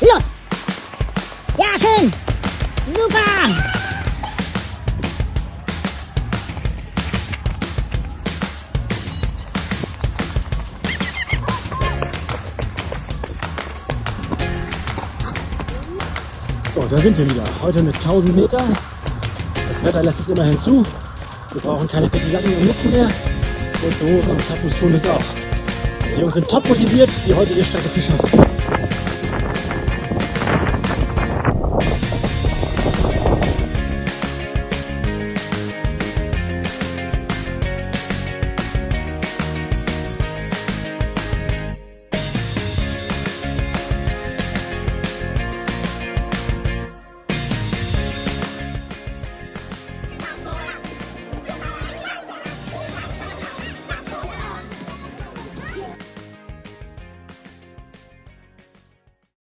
Los! Ja, schön! Super! So, da sind wir wieder. Heute mit 1000 Meter. Das Wetter lässt es immerhin zu. Wir brauchen keine dicken Jacken und Mützen mehr. Und so hoch am Kappus tun wir es auch. Die Jungs sind top motiviert, die heutige Strecke zu schaffen.